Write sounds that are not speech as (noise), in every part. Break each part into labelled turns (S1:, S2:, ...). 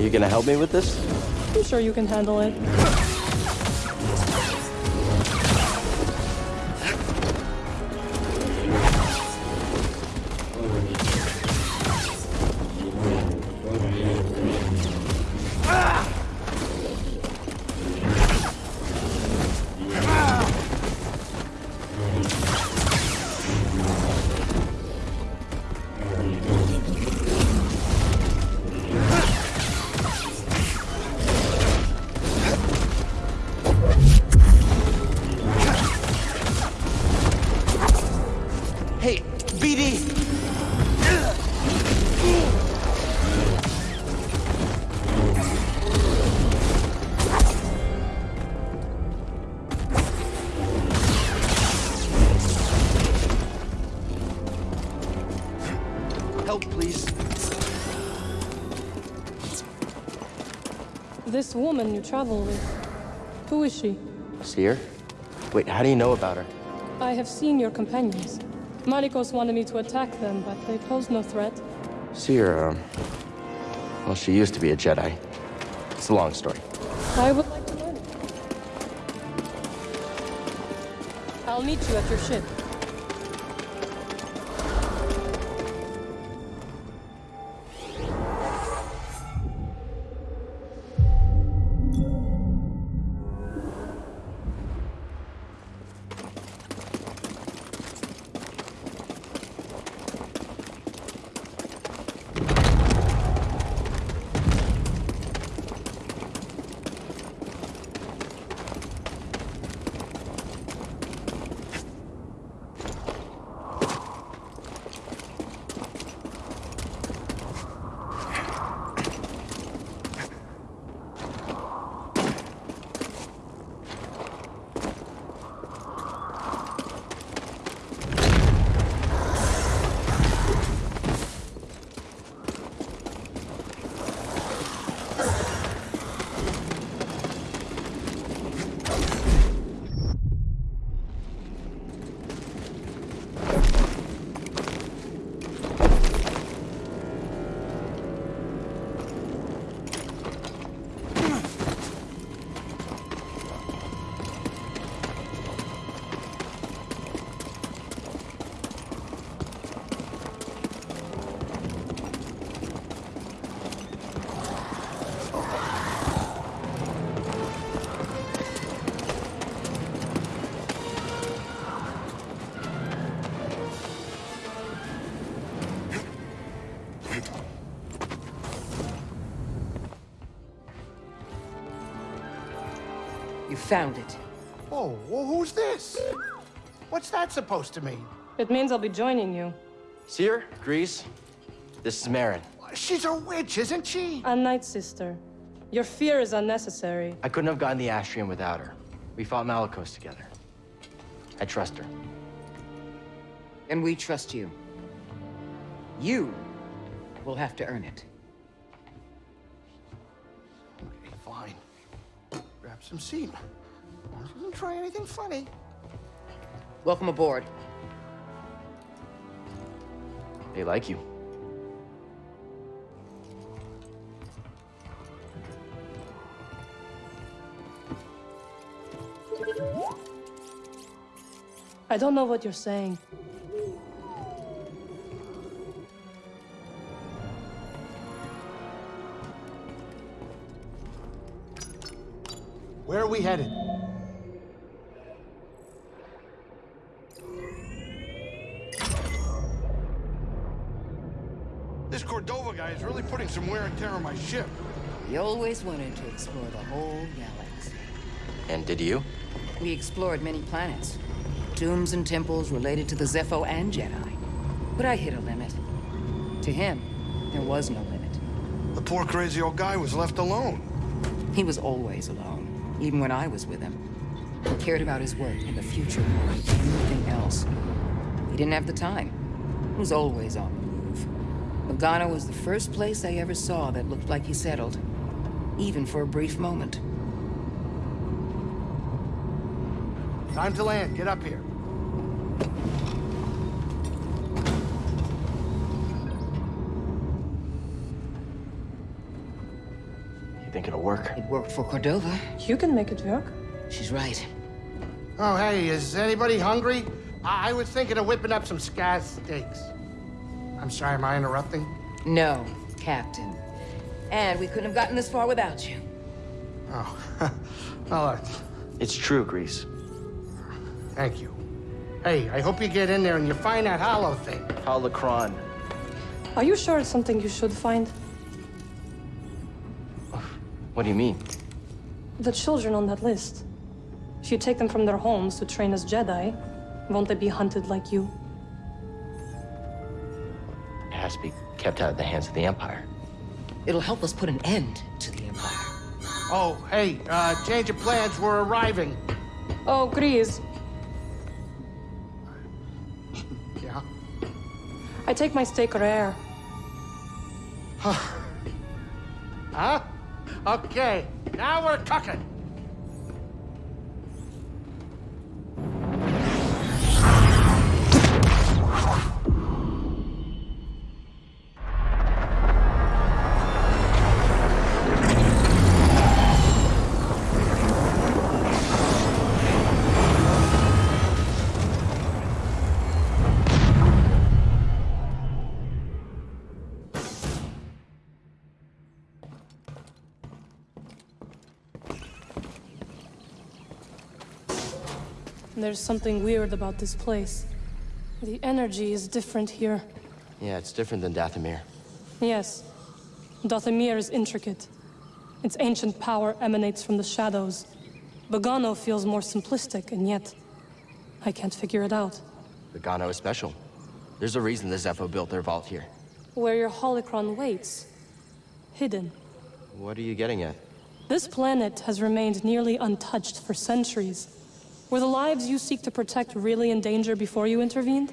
S1: Are you gonna help me with this?
S2: I'm sure you can handle it. This woman you travel with, who is she?
S1: Cere? Wait, how do you know about her?
S2: I have seen your companions. Malicos wanted me to attack them, but they pose no threat.
S1: Cere, um... Well, she used to be a Jedi. It's a long story.
S2: I would like to learn it. I'll meet you at your ship.
S3: Found it.
S4: Oh, well, who's this? What's that supposed to mean?
S2: It means I'll be joining you.
S1: See her? Greez? This is Merrin.
S4: She's a witch, isn't she?
S2: A Nightsister. Your fear is unnecessary.
S1: I couldn't have gotten the Astrium without her. We fought Malicos together. I trust her.
S3: And we trust you. You will have to earn it.
S4: Okay, fine. Grab some seat. Don't try anything funny.
S3: Welcome aboard.
S1: They like you.
S2: I don't know what you're saying.
S4: Where are we headed? This Cordova guy is some wear and tear on my ship.
S3: We always wanted to explore the whole galaxy.
S1: And did you?
S3: We explored many planets. Tombs and temples related to the Zeffo and Jedi. But I hit a limit. To him, there was no limit.
S4: The poor crazy old guy was left alone.
S3: He was always alone, even when I was with him. He cared about his work and the future more than anything else. He didn't have the time. He was always on the move. Bogano was the first place I ever saw that looked like he settled, even for a brief moment.
S4: Time to land. Get up here.
S1: You think it'll work.
S3: It worked for Cordova.
S2: You can make it work.
S3: She's right.
S4: Oh, hey, is anybody hungry? I, I was thinking of whipping up some scaz steaks. I'm sorry, am I interrupting?
S3: No, Captain. And we couldn't have gotten this far without you.
S4: Oh, (laughs) well, uh,
S1: It's true, Greez.
S4: thank you. Hey, I hope you get in there and you find that hollow thing.
S1: Holocron.
S2: Are you sure it's something you should find?
S1: What do you mean?
S2: The children on that list. If you take them from their homes to train as Jedi, won't they be hunted like you?
S1: Kept out of the hands of the Empire.
S3: It'll help us put an end to the Empire.
S4: Oh, hey, uh, change of plans, we're arriving.
S2: Oh, Greez, (laughs)
S4: Yeah?
S2: I take my steak rare. (sighs)
S4: Huh? Okay, now we're cooking.
S2: There's something weird about this place. The energy is different here.
S1: Yeah, it's different than Dathomir.
S2: Yes, Dathomir is intricate. Its ancient power emanates from the shadows. Bogano feels more simplistic, and yet I can't figure it out.
S1: Bogano is special. There's a reason the Zeffo built their vault here.
S2: Where your holocron waits, hidden.
S1: What are you getting at?
S2: This planet has remained nearly untouched for centuries. Were the lives you seek to protect really in danger before you intervened?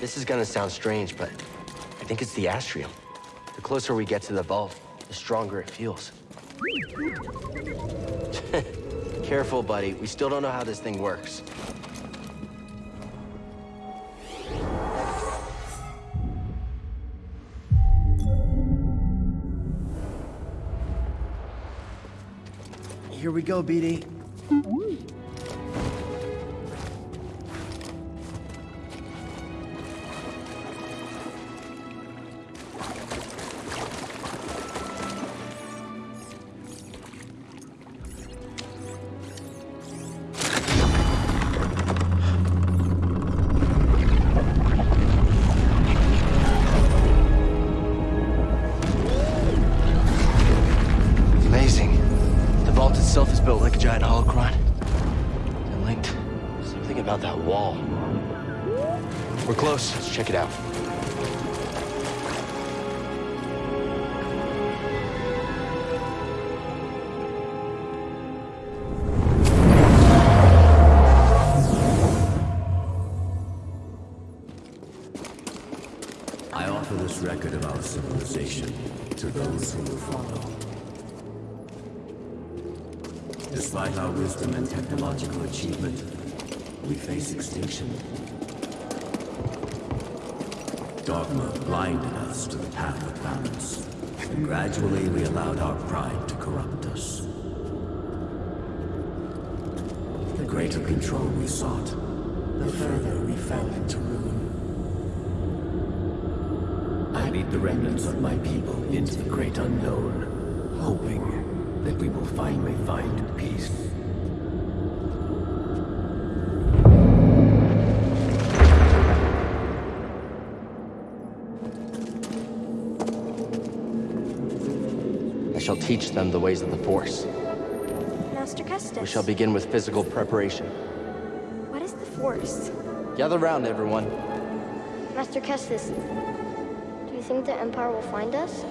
S1: This is gonna sound strange, but I think it's the astrium. The closer we get to the vault, the stronger it feels. (laughs) Careful, buddy. We still don't know how this thing works. Here we go, BD.
S5: Record of our civilization to those who will follow. Despite our wisdom and technological achievement, we face extinction. Dogma blinded us to the path of balance, and gradually we allowed our pride to corrupt us. The greater control we sought, the further we fell into ruin. Lead the remnants of my people into the great unknown, hoping that we will finally find peace.
S1: I shall teach them the ways of the Force.
S6: Master Kestis.
S1: We shall begin with physical preparation.
S6: What is the Force?
S1: Gather round, everyone.
S6: Master Kestis, do you think the Empire will find us?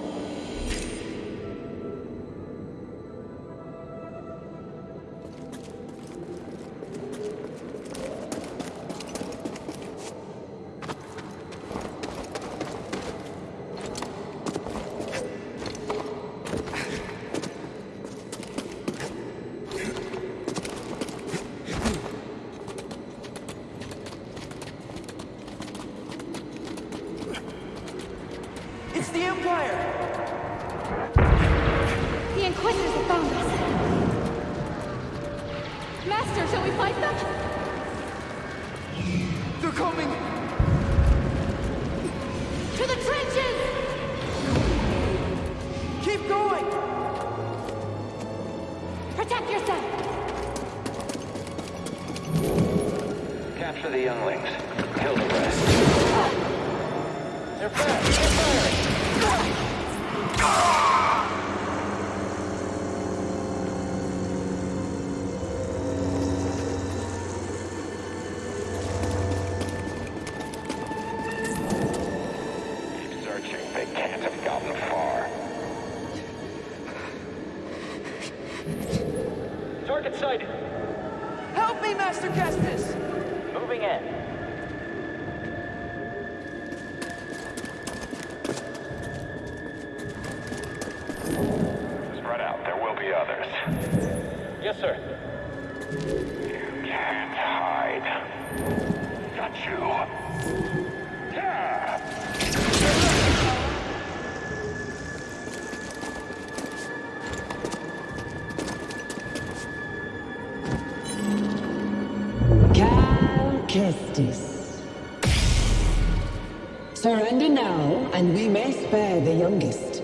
S7: Now, and we may spare the youngest.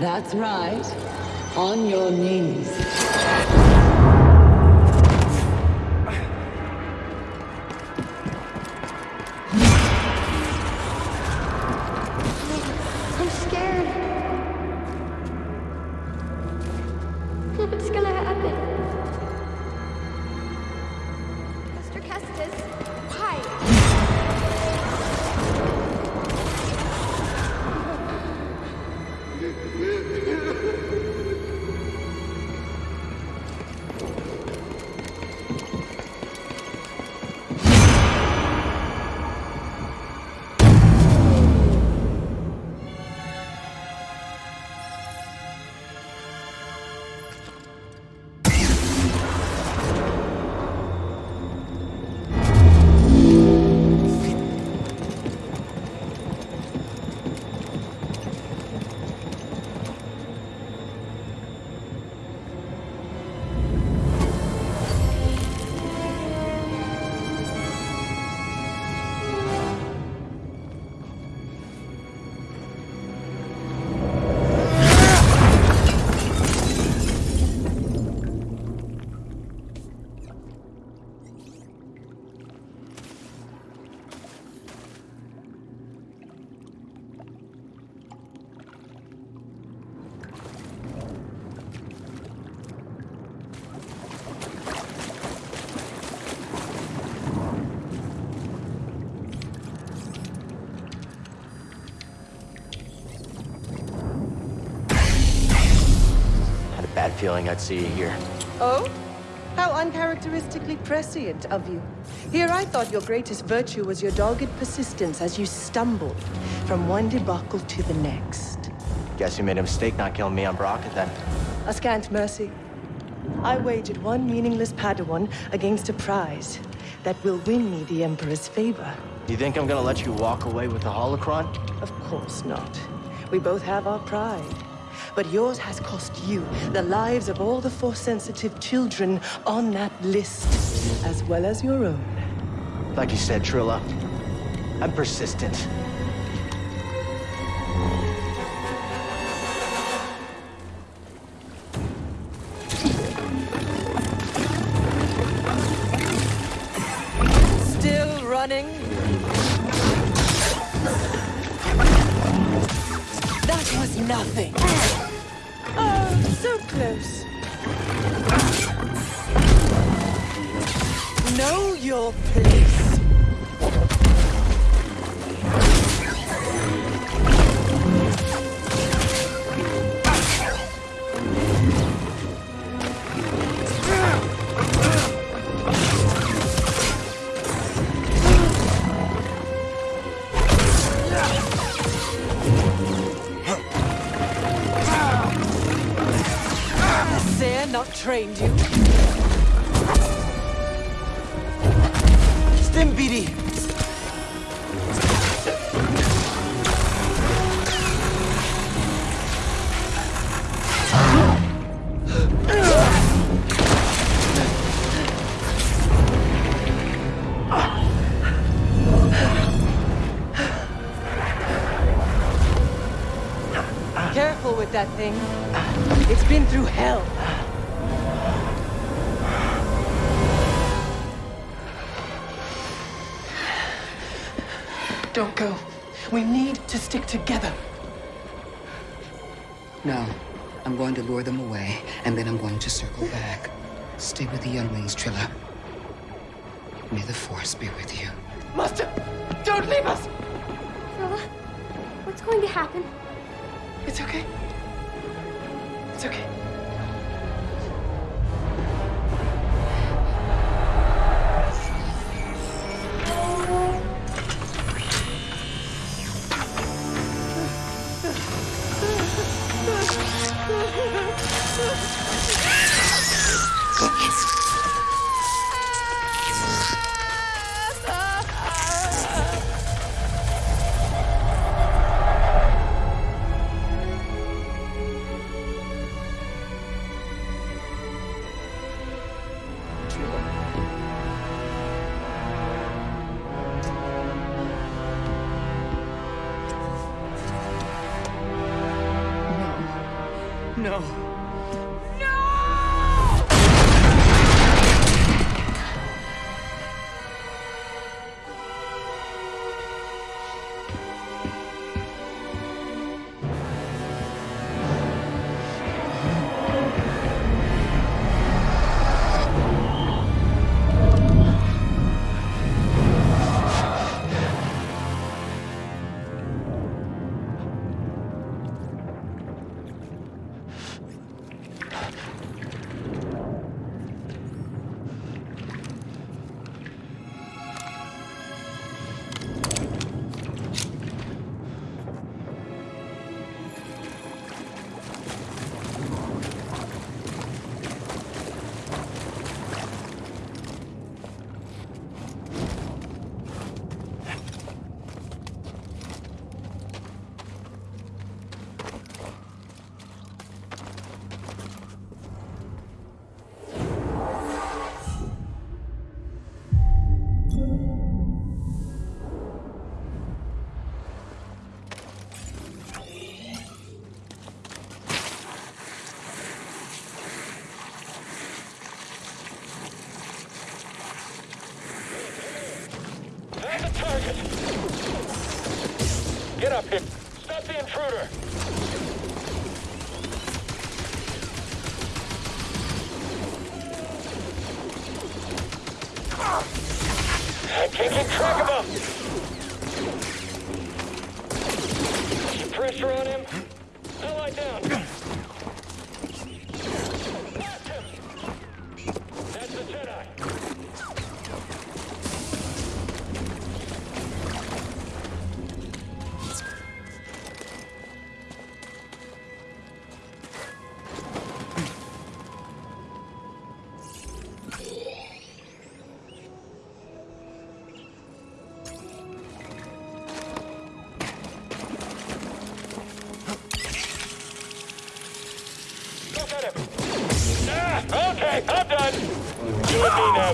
S7: That's right. On your knees.
S1: Feeling I'd see you here.
S3: Oh?
S8: How uncharacteristically prescient of you. Here I thought your greatest virtue was your dogged persistence as you stumbled from one debacle to the next.
S1: Guess you made a mistake not killing me on Bracca then.
S8: A scant mercy. I wagered one meaningless Padawan against a prize that will win me the Emperor's favor.
S1: You think I'm gonna let you walk away with the holocron?
S8: Of course not. We both have our pride. But yours has cost you the lives of all the Force-sensitive children on that list, as well as your own.
S1: Like you said, Trilla, I'm persistent.
S8: Still running? Your place. That thing. It's been through hell. Don't go. We need to stick together.
S3: No. I'm going to lure them away, and then I'm going to circle back. Stay with the younglings, Trilla. May the Force be with you.
S8: Master, don't leave us!
S6: Trilla, what's going to happen?
S8: It's okay. It's okay.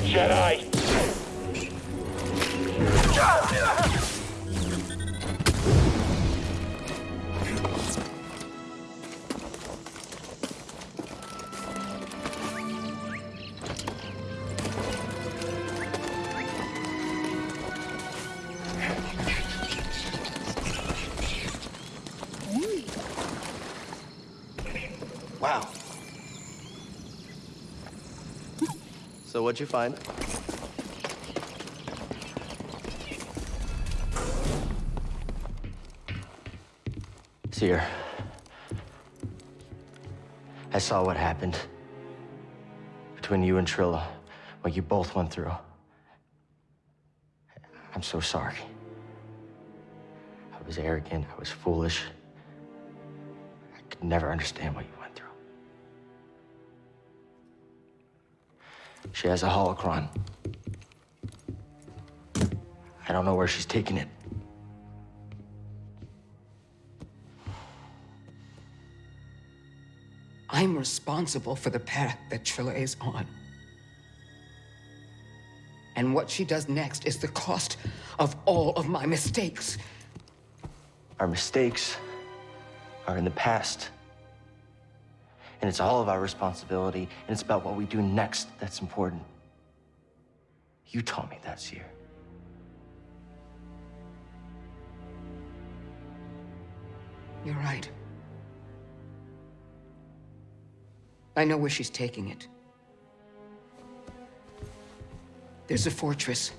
S9: Jedi.
S1: What'd you find? Cere. I saw what happened between you and Trilla, what you both went through. I'm so sorry. I was arrogant, I was foolish. I could never understand what you She has a holocron. I don't know where she's taking it.
S3: I'm responsible for the path that Trilla is on. And what she does next is the cost of all of my mistakes.
S1: Our mistakes are in the past. And it's all of our responsibility, and it's about what we do next that's important. You taught me that, Cere.
S3: You're right. I know where she's taking it. There's a fortress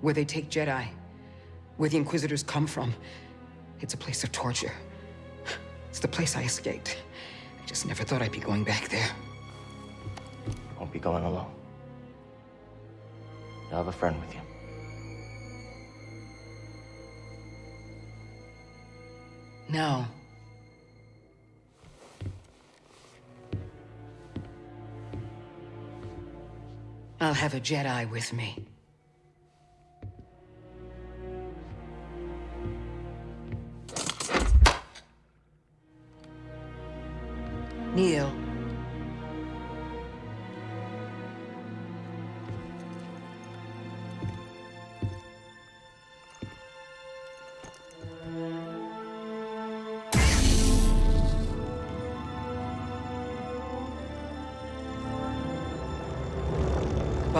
S3: where they take Jedi, where the Inquisitors come from. It's a place of torture. It's the place I escaped. I just never thought I'd be going back there.
S1: Won't be going alone. You'll have a friend with you.
S3: No. I'll have a Jedi with me. By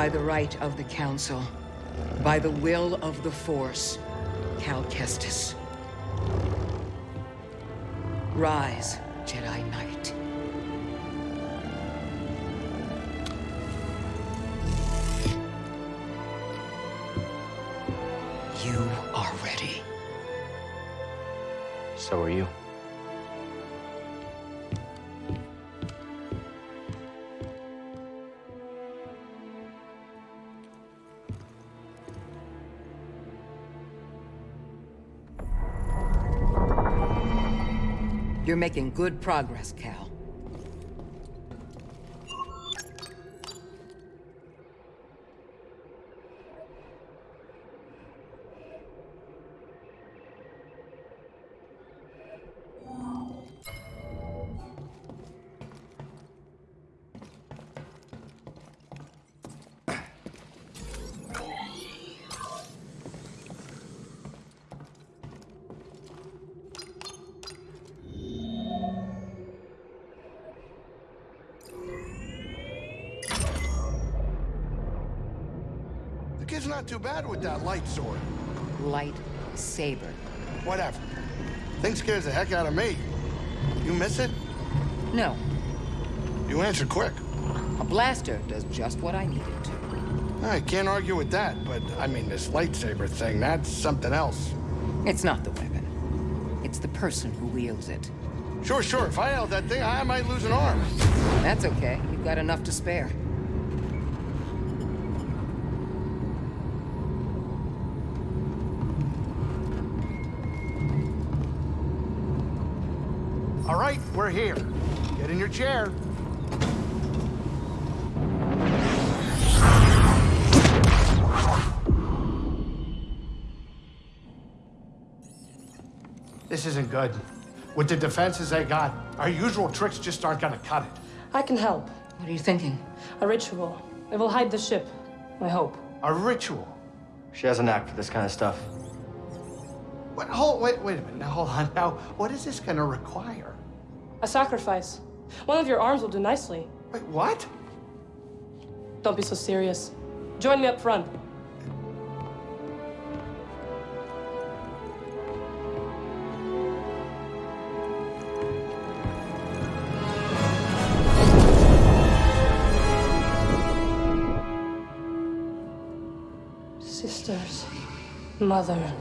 S3: the right of the Council, by the will of the Force, Cal Kestis. Rise, Jedi Knight. You are ready.
S1: So are you.
S3: You're making good progress, Cal.
S4: Too bad with that light sword.
S3: Light saber.
S4: Whatever. Thing scares the heck out of me. You miss it?
S3: No,
S4: You answer quick.
S3: a blaster does just what I need it to.
S4: I can't argue with that, but I mean, this lightsaber thing, that's something else.
S3: It's not the weapon. It's the person who wields it.
S4: Sure, sure, if I held that thing, I might lose an arm.
S3: That's okay. You've got enough to spare.
S4: All right, we're here. Get in your chair. This isn't good. With the defenses they got, our usual tricks just aren't gonna cut it.
S2: I can help.
S3: What are you thinking?
S2: A ritual. It will hide the ship, I hope.
S4: A ritual.
S1: She has a knack for this kind of stuff.
S4: What, hold, wait, wait a minute. Now, hold on. Now, what is this gonna require?
S2: A sacrifice. One of your arms will do nicely.
S4: Wait, what?
S2: Don't be so serious. Join me up front. Sisters, mother,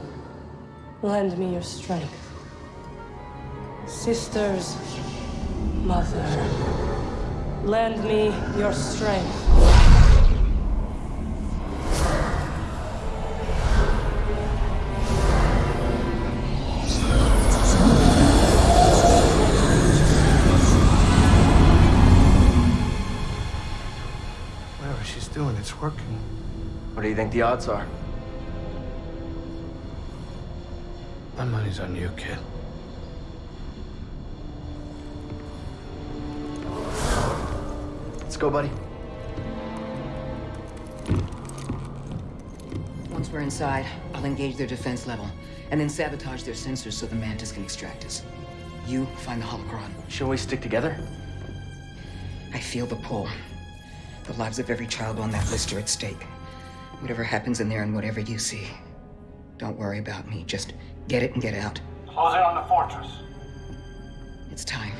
S2: lend me your strength. Sisters, mother, lend me your strength.
S4: Whatever she's doing, it's working.
S1: What do you think the odds are?
S4: My money's on you, kid.
S1: Go, buddy.
S3: Once we're inside, I'll engage their defense level, and then sabotage their sensors so the Mantis can extract us. You find the holocron.
S1: Shall we stick together?
S3: I feel the pull. The lives of every child on that list are at stake. Whatever happens in there and whatever you see, don't worry about me. Just get it and get out.
S10: Close in on the fortress.
S3: It's time.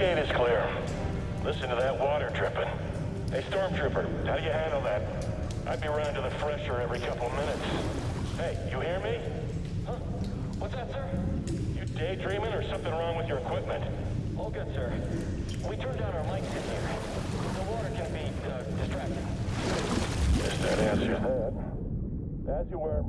S10: 8 is clear. Listen to that water dripping. Hey, Stormtrooper, how do you handle that? I'd be running to the fresher every couple minutes. Hey, you hear me? Huh? What's that, sir? You daydreaming or something wrong with your equipment? All good, sir. We turned down our mics in here. The water can be uh, distracting. Guess that answers that. As you were.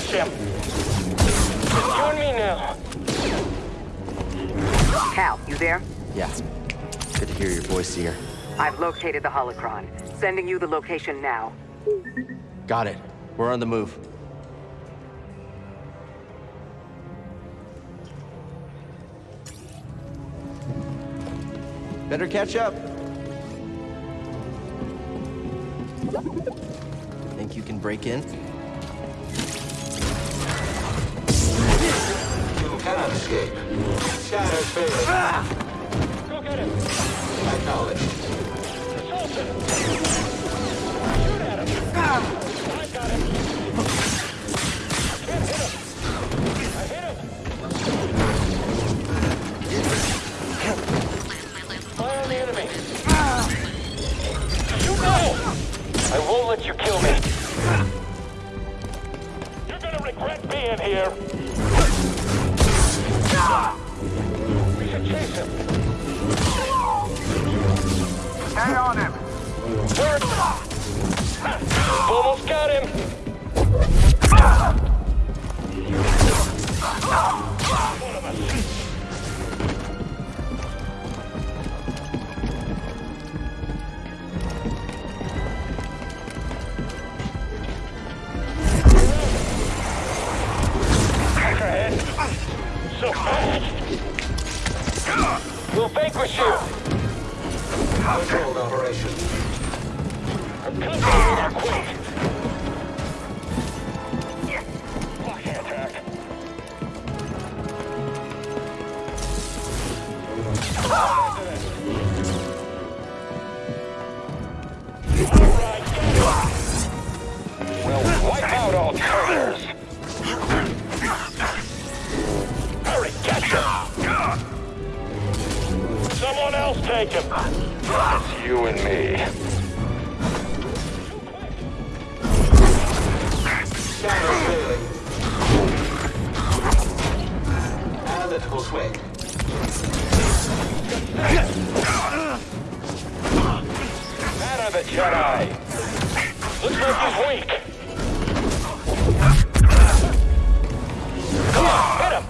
S10: Smash him. Just you and me now.
S3: Cal, you there?
S1: Yeah. Good to hear your voice, Cere.
S3: I've located the holocron. Sending you the location now.
S1: Got it. We're on the move. Better catch up. Think you can break in?
S11: You escape. Shadows failing.
S10: Go get him!
S11: Acknowledged.
S10: Assaulted! Shoot at him! I got him! I hit him! I hit him! Fire on the enemy! Shoot now! I won't let you kill me! You're gonna regret being here! We
S11: Analytical swing.
S10: Out of it, Jedi! Looks like he's weak. Come on, hit him!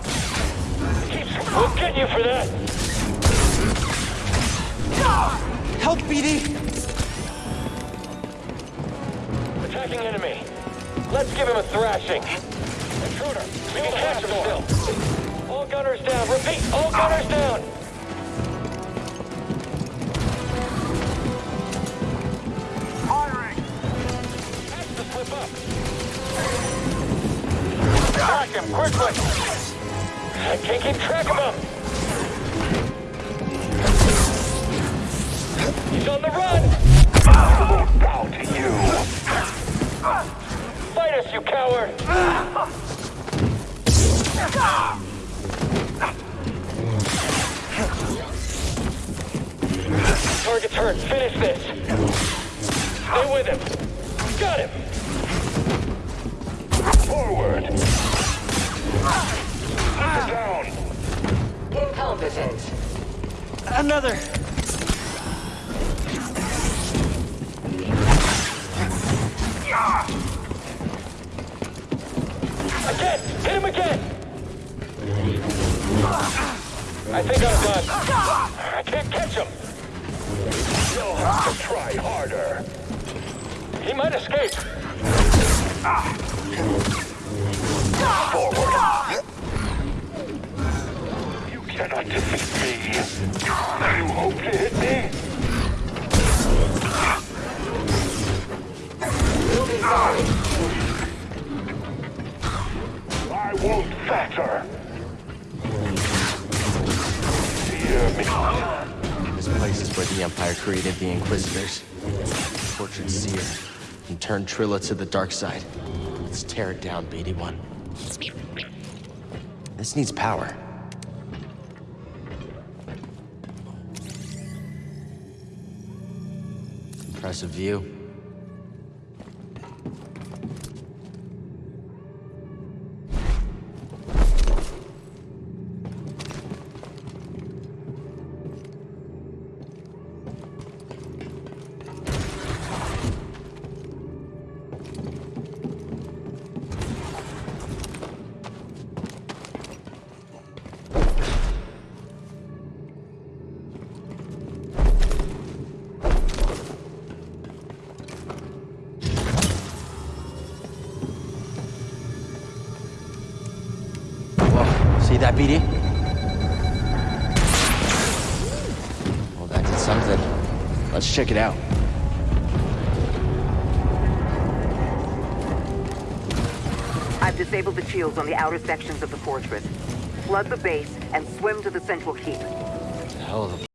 S10: Keep, we'll get you for that!
S1: Help, BD!
S10: Attacking enemy. Let's give him a thrashing. Intruder, we can catch him still. Gunners down. Repeat, all gunners down.
S11: Firing.
S10: Has to slip up. Track him, quickly. I can't keep track of him. He's on the run. Bow to you. Fight us, you coward! Target's hurt. Finish this. Stay with him. Got him. Forward. Down.
S7: Incompetent.
S1: Another!
S10: Again! Hit him again! I think I'm done. I can't catch him. You'll have to try harder. He might escape. Forward. You cannot defeat me. You hope to hit me? I won't falter. Fear me.
S1: This place is where the Empire created the Inquisitors, tortured Cere, and turned Trilla to the dark side. Let's tear it down, BD-1. This needs power. Impressive view.
S3: On the outer sections of the fortress. Flood the base and swim to the central keep.
S1: Hell of a.